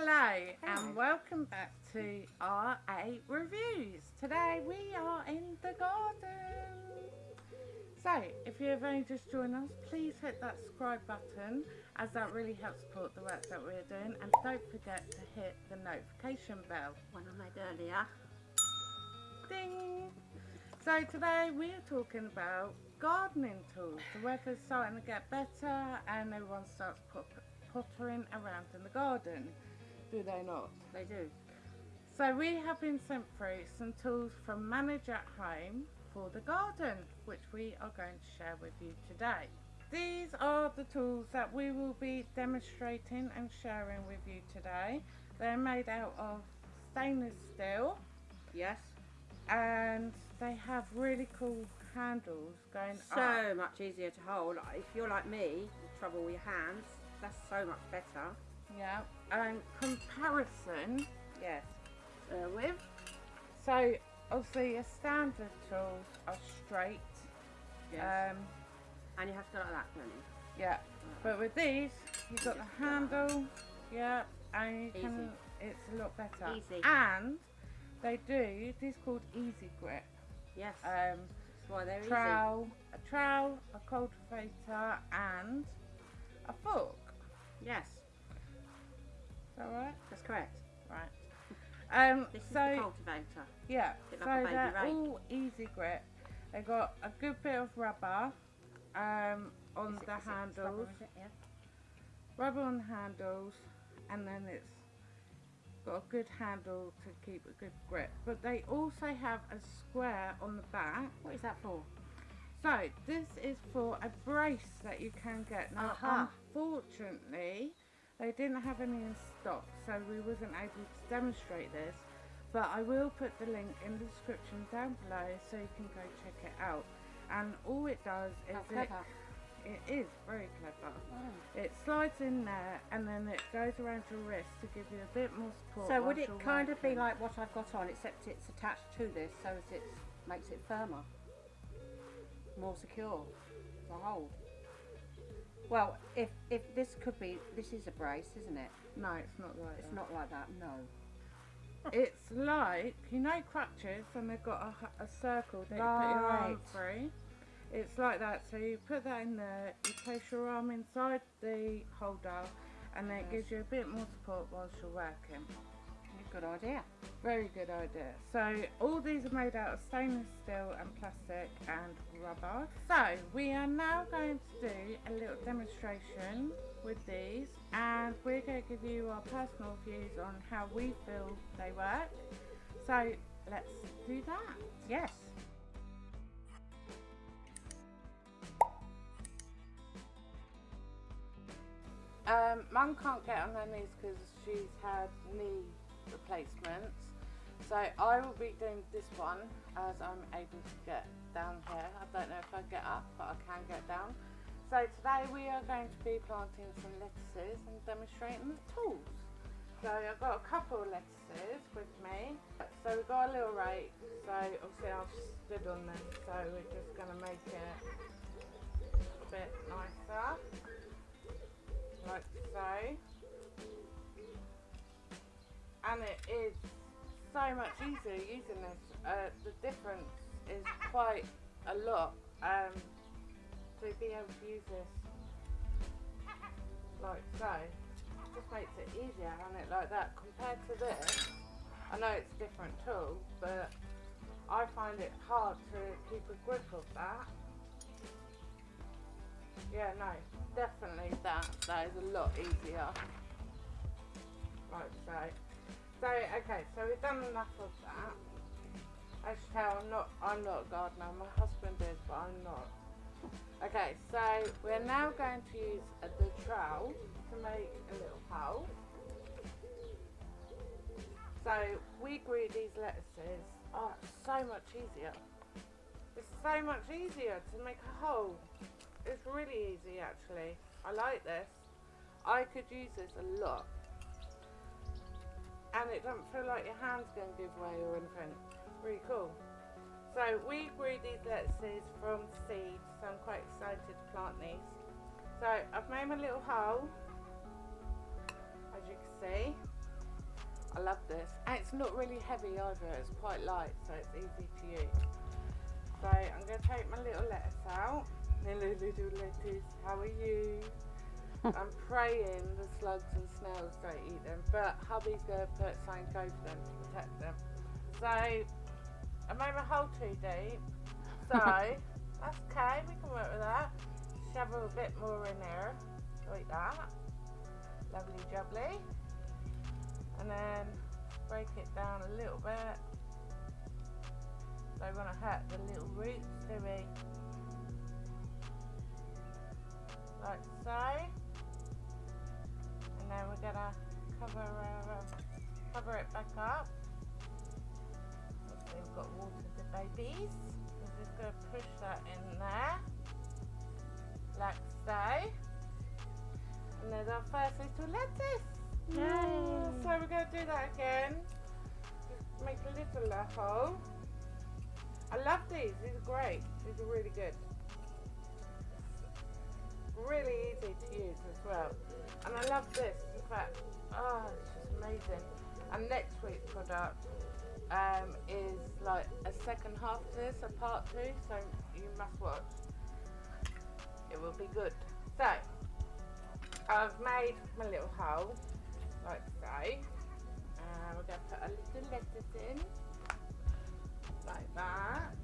Hello and welcome back to R8 Reviews. Today we are in the garden. So if you have only just joined us, please hit that subscribe button as that really helps support the work that we're doing and don't forget to hit the notification bell. One I made earlier. Ding! So today we are talking about gardening tools. The weather's starting to get better and everyone starts pottering around in the garden. Do they not? They do. So we have been sent through some tools from Manage at Home for the garden, which we are going to share with you today. These are the tools that we will be demonstrating and sharing with you today. They're made out of stainless steel. Yes. And they have really cool handles going so up. much easier to hold. If you're like me, you trouble with your hands, that's so much better. Yeah. And comparison Yes. uh, with. So obviously your standard tools are straight. Yes. Um, and you have to go like that, don't you? yeah. But with these, you've got the handle. Yeah. And you Easy. can. It's a lot better. Easy. And they do. These called Easy Grip. Yes. Um, that's why they're trowel, a trowel, a cultivator, and a fork. Yes. Is that right? That's correct. Right. Um, This is so the cultivator. Yeah, so like they're rake. all easy grip. They got a good bit of rubber um, on Is it- the handles, rubber, rubber, is? Yeah. on the handles, and then it's got a good handle to keep a good grip. But they also have a square on the back. What is that for? So this is for a brace that you can get. Now, Aha. unfortunately, they didn't have any in stock, so we wasn't able to demonstrate this. But I will put the link in the description down below so you can go check it out. And all it does is How it, clever. it is very clever. It slides in there and then it goes around your wrist to give you a bit more support. So would it kind of be like what I've got on, except it's attached to this, so as it makes it firmer, more secure to hold. Well, if if this could be, this is a brace, isn't it? No, it's not like It's that. not like that. No. It's like, you know crutches and they've got a, a circle that you put your arm Right. through? It's like that, so you put that in there, you place your arm inside the holder and then it gives you a bit more support whilst you're working. Good idea. Very good idea. So all these are made out of stainless steel and plastic and rubber. So we are now going to do a little demonstration with these and we're going to give you our personal views on how we feel they work. So let's do that. Yes. Um, Mum can't get on her knees because she's had knee replacements. So I will be doing this one as I'm able to get down here. I don't know if I get up, but I can get down. So today we are going to be planting some lettuces and demonstrating the tools. So I've got a couple of lettuces with me. So we've got a little rake. So obviously I've stood on them. So we're just going to make it a bit nicer like so. And it is so much easier using this. Uh, the difference is quite a lot um, to be able to use this like so. Just makes it easier on it like that compared to this. I know it's a different tool, but I find it hard to keep a grip of that. Yeah, no, definitely that. That is a lot easier. Like so. So, okay, so we've done enough of that. As you tell, I'm not, I'm not a gardener. My husband is, but I'm not. Okay, so we're now going to use uh, the trowel to make a little hole. So we grew these lettuces. Oh, it's so much easier. It's so much easier to make a hole. It's really easy actually. I like this. I could use this a lot. And it doesn't feel like your hand's going to give way or anything. Really cool. So we grew these lettuces from seed, so I'm quite excited to plant these. So I've made my little hole, as you can see. I love this. And it's not really heavy either, it's quite light, so it's easy to use. So I'm going to take my little lettuce out. Hello little lettuce, how are you? I'm the slugs and snails don't eat them, but hubby's going to put something over them to protect them. So I made my hole too deep, so that's okay, we can work with that. Shovel a bit more in there, like that. Lovely jubbly. And then break it down a little bit. Don't want to hurt the little roots, do we? Like so. And then we're gonna cover uh, cover it back up. We've got water the babies. We're just gonna push that in there, like so. And there's our first little lettuce. Yay. So we're gonna do that again. Just make a little hole. I love these. These are great. These are really good. As well. And I love this. In fact, oh, it's just amazing. And next week's product um, is like a second half to this, a part two. So you must watch. It will be good. So I've made my little hole like so. And we're going to put a little lettuce in like that.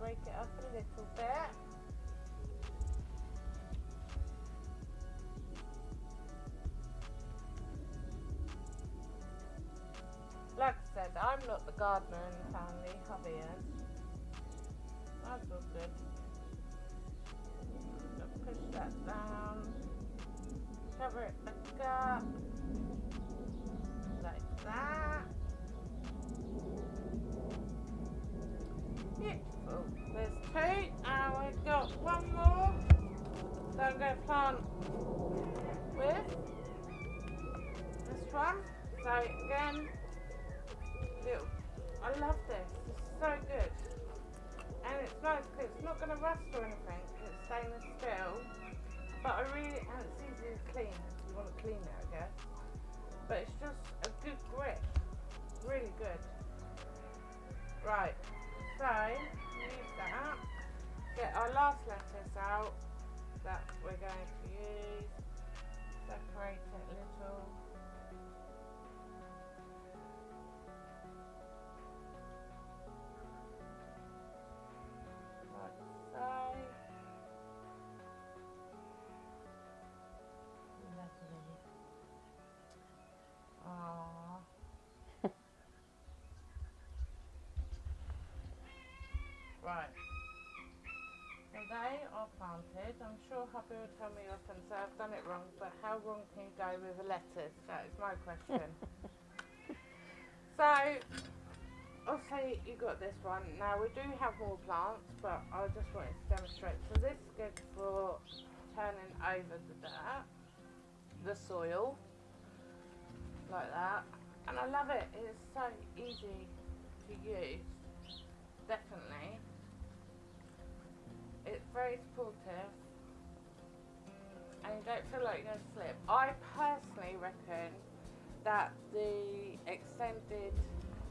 Break it up a little bit. I'm not the gardener in the family, is. That's all good. Just push that down. Cover it back up. Like that. Beautiful. Oh, there's two, and we've got one more. So I'm going to plant with this one. So again, little. I love this. It's so good, and it's nice because it's not going to rust or anything. It's stainless steel. But I really, and it's easy to clean if you want to clean it, I guess. But it's just a good grip. Really good. Right, so use that. Get our last lettuce out that we're going to use. Separate it a little. Right. So they are planted. I'm sure hubby will tell me off and say I've done it wrong, but how wrong can you go with a lettuce? That is my question. so, obviously you got this one. Now we do have more plants, but I just wanted to demonstrate. So this is good for turning over the dirt, the soil, like that. And I love it. It is so easy to use. Definitely. Very supportive. And you don't feel like you're going to slip. I personally reckon that the extended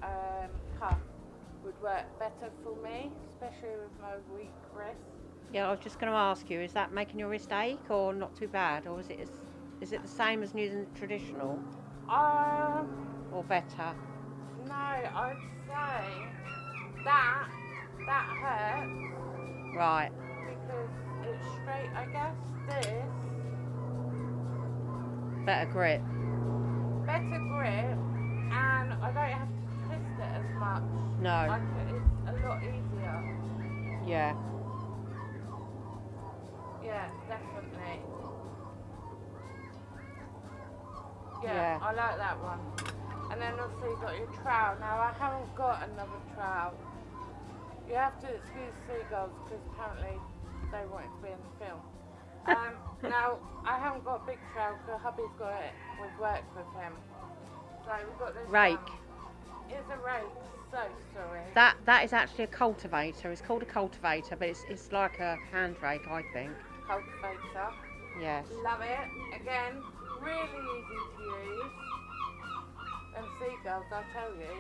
um, cuff would work better for me, especially with my weak wrist. Yeah, I was just going to ask you, is that making your wrist ache or not too bad? Or is it, is it the same as using traditional Um, or better? no, I'd say that that hurts Right, straight. I guess this better grip. better grip, and I don't have to twist it as much. No, c- it's a lot easier. yeah. Yeah, definitely. Yeah, Yeah. I like that one. And then also you've got your trowel. Now I haven't got another trowel. You have to excuse seagulls because apparently they want it to be in the film. Um, now I haven't got a big trowel because hubby's got it. We've worked with him. So we've got this Rake. one. It's a rake. So sorry. That that is actually a cultivator. It's called a cultivator, but it's it's like a hand rake, I think. Cultivator. Yes. Love it. Again, really easy to use. And seagulls, I tell you,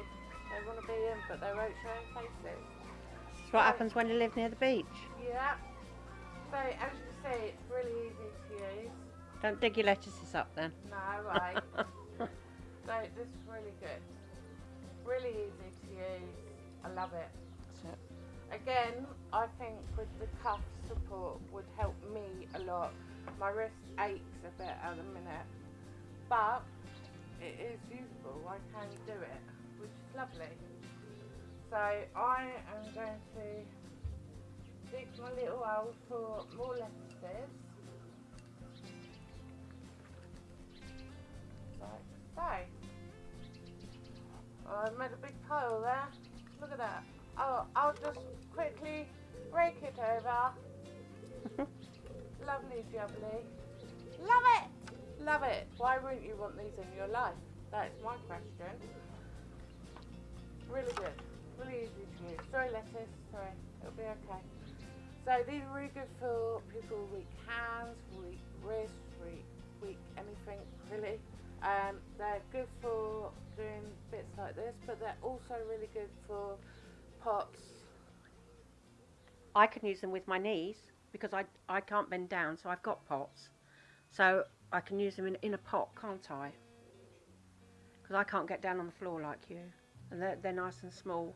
they want to be in, but they won't show their faces. That's what happens when you live near the beach. Yeah. So as you see, it's really easy to use. Don't dig your lettuces up then. No way. so this is really good. Really easy to use. I love it. So, Again, I think with the cuff support would help me a lot. My wrist aches a bit at the minute, but it is usable. I can do it, which is lovely. So I am going to dig my little hole for more lettuces. Like so. Oh, I made a big pile there. Look at that. Oh, I'll just quickly rake it over. Lovely jubbly. Love it! Love it. Why wouldn't you want these in your life? That's my question. Really good. Really easy to use. Sorry, lettuce. Sorry. It'll be okay. So these are really good for people with weak hands, weak wrists, weak, weak anything really. Um, they're good for doing bits like this, but they're also really good for pots. I can use them with my knees because I, I can't bend down, so I've got pots. So I can use them in, in a pot, can't I? Because I can't get down on the floor like you. And they're, they're nice and small.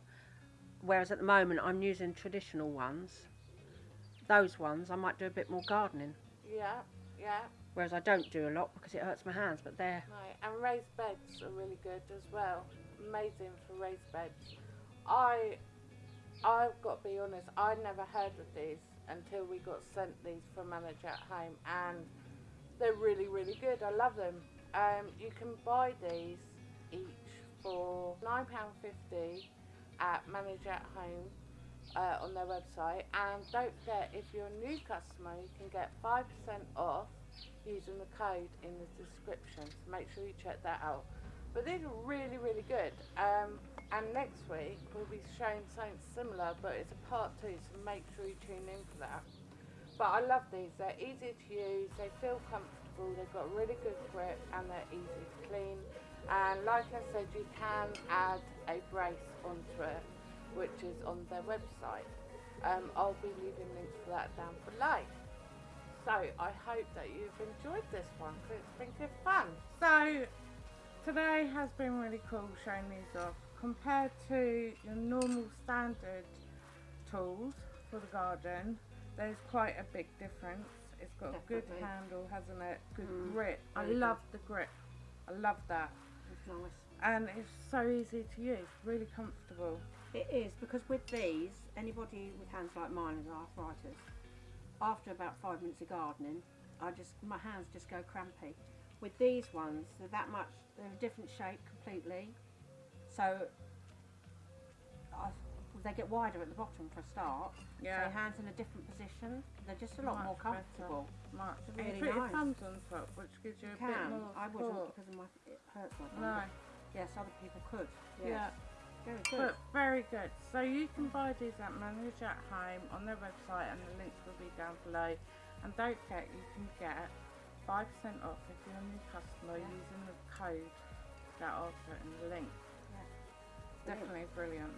Whereas at the moment I'm using traditional ones. Those ones I might do a bit more gardening. Yeah, yeah. Whereas I don't do a lot because it hurts my hands, but they're Right, and raised beds are really good as well. Amazing for raised beds. I, I've got to be honest, I never heard of these until we got sent these from Manage at Home, and they're really, really good. I love them. Um, you can buy these each for nine pound fifty at Manage at Home. Uh, on their website, and don't forget if you're a new customer, you can get five percent off using the code in the description. So make sure you check that out. But these are really, really good. Um, and next week we'll be showing something similar, but it's a part two, so make sure you tune in for that. But I love these. They're easy to use. They feel comfortable. They've got really good grip, and they're easy to clean. And like I said, you can add a brace onto it, which is on their website. Um, I'll be leaving links for that down below. So I hope that you've enjoyed this one because it's been good fun. So today has been really cool showing these off compared to your normal standard tools for the garden. There's quite a big difference. It's got a good handle, hasn't it? Good Mm, grip. I very good. love the grip. I love that. it's nice. And it's so easy to use, really comfortable. It is because with these, anybody with hands like mine with arthritis, after about five minutes of gardening, I just my hands just go crampy. With these ones, they're that much. They're a different shape completely, so I, they get wider at the bottom for a start. So your hands in a different position. They're just a lot more Much better. comfortable. Much. It's You really put your nice. thumbs on top, which gives you You a bit more I wouldn't support. because of my it hurts my thumb. No. Yes, other people could. Yes. Yeah. Very good. But very good. So you can buy these at Manage at Home on their website and the links will be down below. And don't forget you can get 5% off if you're a new customer Yeah. using the code that I'll put in the link. Brilliant. Definitely brilliant.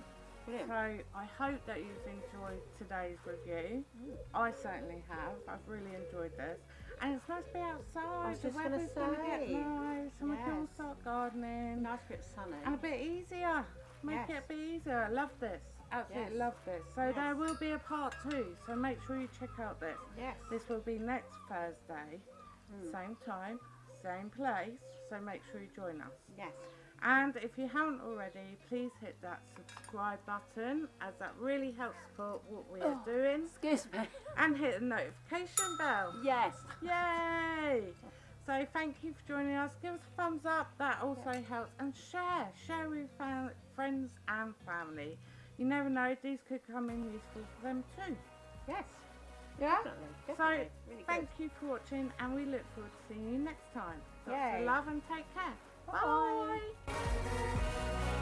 Brilliant. So I hope that you've enjoyed today's review. Mm. I certainly have. I've really enjoyed this. And it's nice to be outside. the weather's gonna get say. nice and we can all start gardening. Nice bit sunny. And a bit easier. Make Yes. it bit easier. I love this. Absolutely Yes. love this. So Yes. there will be a part two. So make sure you check out this. Yes. This will be next Thursday, Mm. same time, same place. So make sure you join us. Yes. And if you haven't already, please hit that subscribe button as that really helps support what we are Oh. doing. Excuse me. And hit the notification bell. Yes. Yay! So thank you for joining us. Give us a thumbs up. That also helps. And share. Share with fam- friends and family. You never know. These could come in useful for them too. Yes. Yeah? Definitely. So really thank good. you for watching and we look forward to seeing you next time. Lots Yay. of love and take care. Bye. Bye.